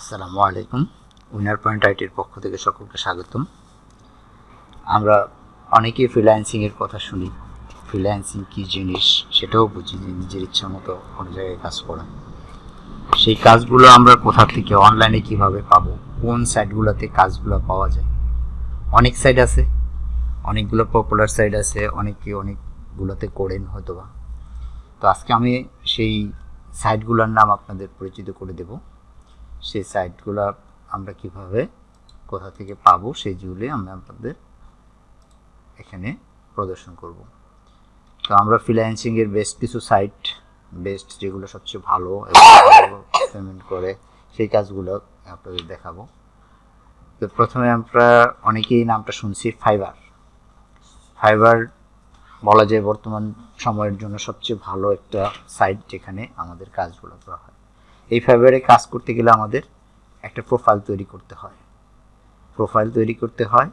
আসসালামু আলাইকুম। Winner point আইটির পক্ষ থেকে সকলকে স্বাগতম। আমরা অনেকেই ফ্রিল্যান্সিংয়ের কথা শুনি। ফ্রিল্যান্সিং কী জিনিস সেটাও বুঝি যে নিজের ইচ্ছা মতো কোনো জায়গায় কাজ করা। সেই কাজগুলো আমরা কোথা থেকে অনলাইনে কীভাবে পাবো? কোন সাইটগুলোতে কাজগুলো পাওয়া যায়? অনেক সাইট আছে। অনেকগুলো পপুলার সাইট আছে। অনেকে অনেকগুলোতে করেন হয়তো বা তো আজকে আমি সেই সাইটগুলোর নাম আপনাদের পরিচিত করে দেব। সেই সাইটগুলো আমরা কীভাবে, কোথা থেকে পাবো সেইগুলি আমরা আপনাদের এখানে প্রদর্শন করব। তো আমরা ফ্রিল্যান্সিংয়ের বেস্ট কিছু সাইট বেস্ট যেগুলো সবচেয়ে ভালো এবং পেমেন্ট করে, সেই কাজগুলো আপনাদের দেখাবো। তো প্রথমে আমরা অনেকেই নামটা শুনছি ফাইবার ফাইবার বলা যায় বর্তমান সময়ের জন্য সবচেয়ে ভালো একটা সাইট যেখানে আমাদের কাজগুলো করা হয়। এই ফাইবারে কাজ করতে গেলে আমাদের একটা প্রোফাইল তৈরি করতে হয়। প্রোফাইল তৈরি করতে হয়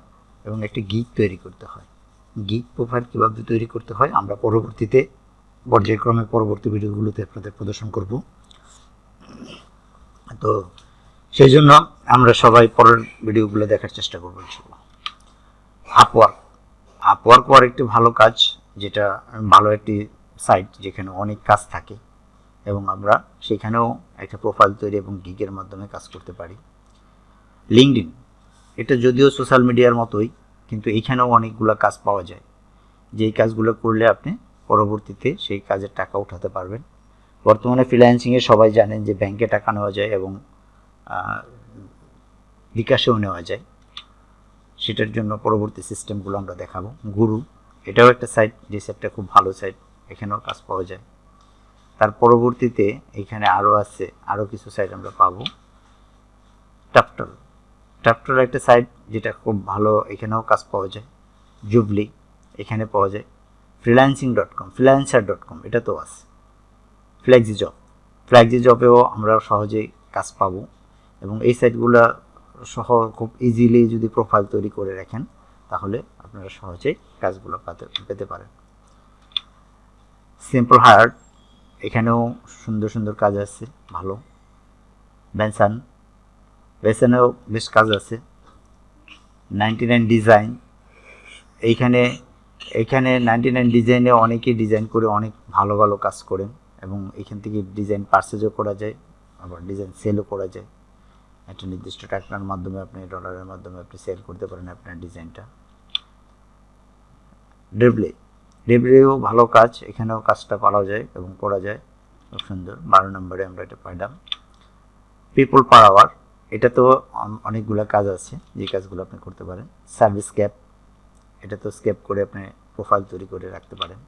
এবং একটা গিক তৈরি করতে হয়। গিক প্রোফাইল কীভাবে তৈরি করতে হয় আমরা পরবর্তীতে পর্যায়ক্রমে পরবর্তী ভিডিওগুলোতে আপনাদের প্রদর্শন করব। তো সেই জন্য আমরা সবাই পরের ভিডিওগুলো দেখার চেষ্টা করব আপওয়ার্ক আপওয়ার্ক ওয়ার একটি ভালো কাজ, যেটা ভালো একটি সাইট যেখানে অনেক কাজ থাকে। এবং আমরা সেখানেও একটা প্রোফাইল তৈরি এবং গিগের মাধ্যমে কাজ করতে পারি। লিঙ্কডিন এটা যদিও সোশ্যাল মিডিয়ার মতোই, কিন্তু এইখানেও অনেকগুলো কাজ পাওয়া যায়। যেই কাজগুলো করলে আপনি পরবর্তীতে সেই কাজের টাকা উঠাতে পারবেন। বর্তমানে ফ্রিল্যান্সিংয়ে সবাই জানেন যে ব্যাংকে টাকা নেওয়া যায় এবং বিকাশেও নেওয়া যায়। সেটার জন্য পরবর্তী সিস্টেমগুলো আমরা দেখাবো। গুরু, এটাও একটা সাইট যে সাইটটা খুব ভালো সাইট এখানেও কাজ পাওয়া যায়। তার পরবর্তীতে এখানে আরও আছে আরও কিছু সাইট আমরা পাবো। টাপটল টাপটল একটা সাইট যেটা খুব ভালো, এখানেও কাজ পাওয়া যায়। জুবলি এখানে পাওয়া যায়। Freelancing dot com freelancer dot com এটা তো আছে। ফ্ল্যাক্সি জব ফ্ল্যাক্সি জবেও আমরা সহজেই কাজ পাবো। এবং এই সাইটগুলো সহ খুব ইজিলি যদি প্রোফাইল তৈরি করে রাখেন, তাহলে আপনারা সহজেই কাজগুলো পেতে পারেন। সিম্পল হায়ার এখানেও সুন্দর সুন্দর কাজ আছে, ভালো। বেনসান বেসানেও বেশ কাজ আছে। নাইনটি নাইন ডিজাইন এইখানে এইখানে নাইনটি নাইন ডিজাইনে অনেকেই ডিজাইন করে অনেক ভালো ভালো কাজ করেন এবং এখান থেকে ডিজাইন পার্সেজও করা যায়, আবার ডিজাইন সেলও করা যায়। একটা নির্দিষ্ট টাকার মাধ্যমে আপনি ডলারের মাধ্যমে আপনি সেল করতে পারেন আপনার ডিজাইনটা ডেবলে ডেবলেও ভালো কাজ, এখানেও কাজটা পাওয়া যায় এবং করা যায়। খুব সুন্দর, বারো নম্বরে আমরা এটা পাইলাম। পিপল পার আওয়ার এটা তো অনেকগুলো কাজ আছে, যে কাজগুলো আপনি করতে পারেন। সার্ভিস ক্যাপ এটা তো স্ক্যাপ করে আপনি প্রোফাইল তৈরি করে রাখতে পারেন।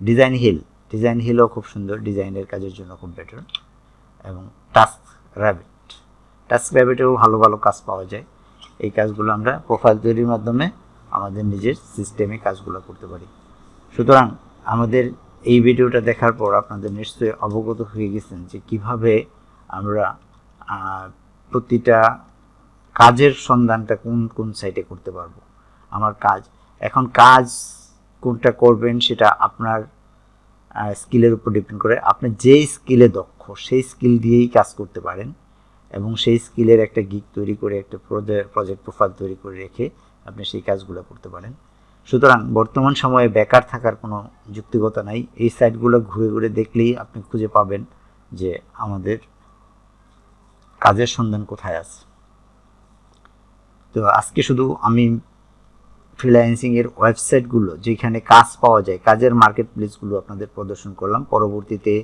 ডিজাইন হিল ডিজাইন হিলও খুব সুন্দর, ডিজাইনের কাজের জন্য খুব বেটার এবং টাস্ক র্যাবিট টাস্ক র্যাবিটেও ভালো ভালো কাজ পাওয়া যায়। এই কাজগুলো আমরা প্রোফাইল তৈরির মাধ্যমে আমাদের নিজের সিস্টেমে কাজগুলো করতে পারি। সুতরাং আমাদের এই ভিডিওটা দেখার পর আপনাদের নিশ্চয়ই অবগত হয়ে গেছেন যে কীভাবে আমরা প্রতিটা কাজের সন্ধানটা কোন কোন সাইটে করতে পারব। আমার কাজ, এখন কাজ কোনটা করবেন সেটা আপনার স্কিলের উপর ডিপেন্ড করে। আপনি যে স্কিলে দক্ষ, সেই স্কিল দিয়েই কাজ করতে পারেন এবং সেই স্কিলের একটা গিক তৈরি করে, একটা প্রজেক্ট প্রোফাইল তৈরি করে রেখে আপনি সেই কাজগুলো করতে পারেন। সুতরাং বর্তমান সময়ে বেকার থাকার কোনো যুক্তিগতা নাই। এই সাইটগুলো ঘুরে ঘুরে দেখলেই আপনি খুঁজে পাবেন যে আমাদের কাজের সন্ধান কোথায় আছে। তো আজকে শুধু আমি ফ্রিল্যান্সিংয়ের ওয়েবসাইটগুলো, যেখানে কাজ পাওয়া যায়, কাজের মার্কেট প্লেসগুলো আপনাদের প্রদর্শন করলাম। পরবর্তীতে,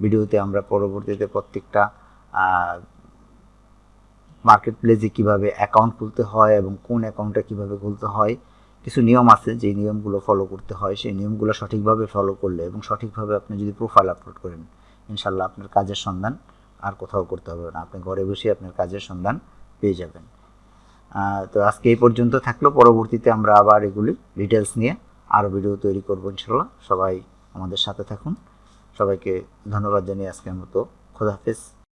ভিডিওতে আমরা পরবর্তীতে প্রত্যেকটা মার্কেট প্লেসে কীভাবে অ্যাকাউন্ট খুলতে হয় এবং কোন অ্যাকাউন্টটা কীভাবে খুলতে হয়, কিছু নিয়ম আছে যে নিয়মগুলো ফলো করতে হয়, সেই নিয়মগুলো সঠিকভাবে ফলো করলে এবং সঠিকভাবে আপনি যদি প্রোফাইল আপলোড করেন ইনশাল্লাহ আপনার কাজের সন্ধান আর কোথাও করতে হবে না। আপনি ঘরে বসে আপনার কাজের সন্ধান পেয়ে যাবেন। তো আজকে এই পর্যন্ত থাকল। পরবর্তীতে আমরা আবার এগুলি ডিটেলস নিয়ে আরও ভিডিও তৈরি করব ইনশাল্লাহ সবাই আমাদের সাথে থাকুন। সবাইকে ধন্যবাদ জানিয়ে আজকের মতো। খোদাহাফেজ